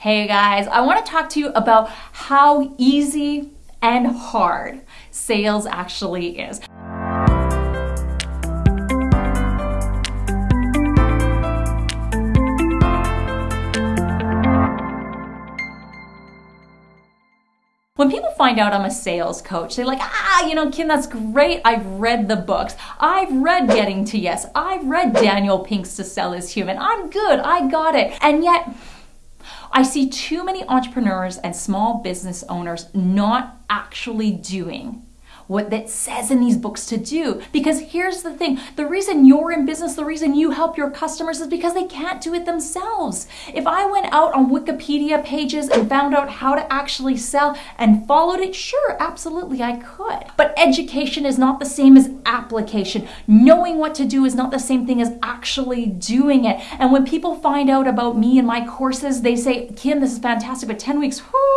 Hey guys, I want to talk to you about how easy and hard sales actually is. When people find out I'm a sales coach, they're like, ah, you know, Kim, that's great. I've read the books. I've read Getting to Yes. I've read Daniel Pink's To Sell is Human. I'm good. I got it. And yet, I see too many entrepreneurs and small business owners not actually doing what that says in these books to do. Because here's the thing the reason you're in business, the reason you help your customers is because they can't do it themselves. If I went out on Wikipedia pages and found out how to actually sell and followed it, sure, absolutely I could. But education is not the same as application. Knowing what to do is not the same thing as actually doing it. And when people find out about me and my courses, they say, Kim, this is fantastic, but 10 weeks, whoo,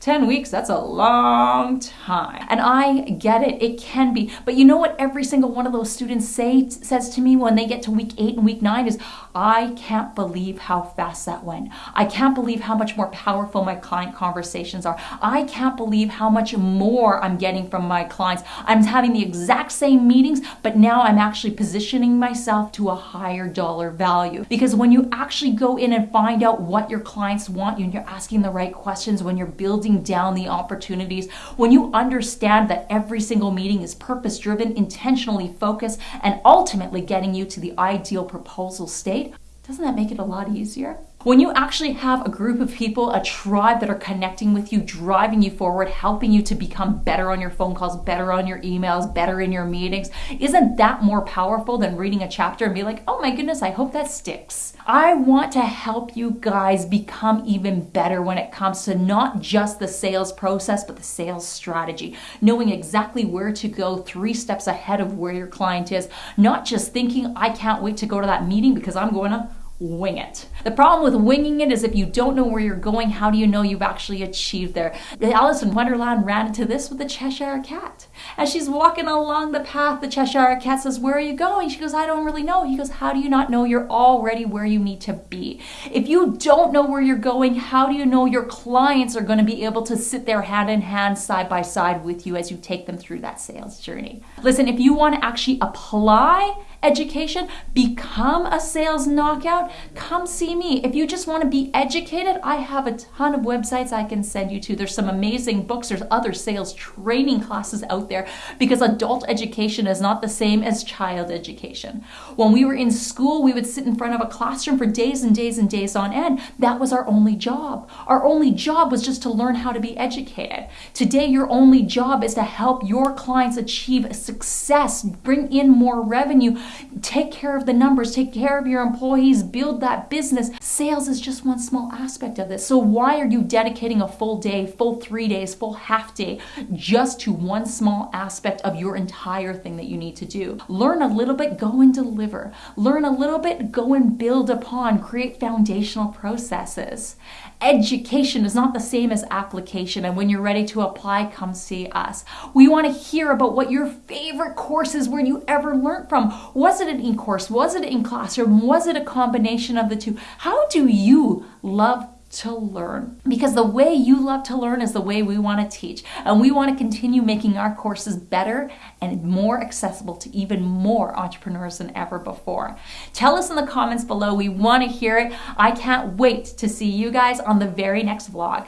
10 weeks, that's a long time. And I get it, it can be. But you know what every single one of those students say says to me when they get to week 8 and week 9 is I can't believe how fast that went. I can't believe how much more powerful my client conversations are. I can't believe how much more I'm getting from my clients. I'm having the exact same meetings, but now I'm actually positioning myself to a higher dollar value. Because when you actually go in and find out what your clients want and you're asking the right questions, when you're building down the opportunities, when you understand that every single meeting is purpose driven, intentionally focused, and ultimately getting you to the ideal proposal state, doesn't that make it a lot easier? When you actually have a group of people, a tribe that are connecting with you, driving you forward, helping you to become better on your phone calls, better on your emails, better in your meetings, isn't that more powerful than reading a chapter and be like, oh my goodness, I hope that sticks? I want to help you guys become even better when it comes to not just the sales process, but the sales strategy. Knowing exactly where to go three steps ahead of where your client is, not just thinking, I can't wait to go to that meeting because I'm going to wing it. The problem with winging it is if you don't know where you're going, how do you know you've actually achieved there? Alice in Wonderland ran into this with the Cheshire Cat. As she's walking along the path, the Cheshire Cat says, Where are you going? She goes, I don't really know. He goes, How do you not know you're already where you need to be? If you don't know where you're going, how do you know your clients are going to be able to sit there hand in hand, side by side with you as you take them through that sales journey? Listen, if you want to actually apply education, become a sales knockout, come see me. If you just want to be educated, I have a ton of websites I can send you to. There's some amazing books, there's other sales training classes out there because adult education is not the same as child education. When we were in school, we would sit in front of a classroom for days and days and days on end. That was our only job. Our only job was just to learn how to be educated. Today, your only job is to help your clients achieve success, bring in more revenue, take care of the numbers, take care of your employees, build that business. Sales is just one small aspect of this. So, why are you dedicating a full day, full three days, full half day just to one small aspect of your entire thing that you need to do? Learn a little bit, go and deliver. Learn a little bit, go and build upon, create foundational processes. Education is not the same as application, and when you're ready to apply, come see us. We want to hear about what your favorite courses were you ever learned from. Was it an e-course? Was it in classroom? Was it a combination of the two? How do you love to learn because the way you love to learn is the way we want to teach and we want to continue making our courses better and more accessible to even more entrepreneurs than ever before tell us in the comments below we want to hear it i can't wait to see you guys on the very next vlog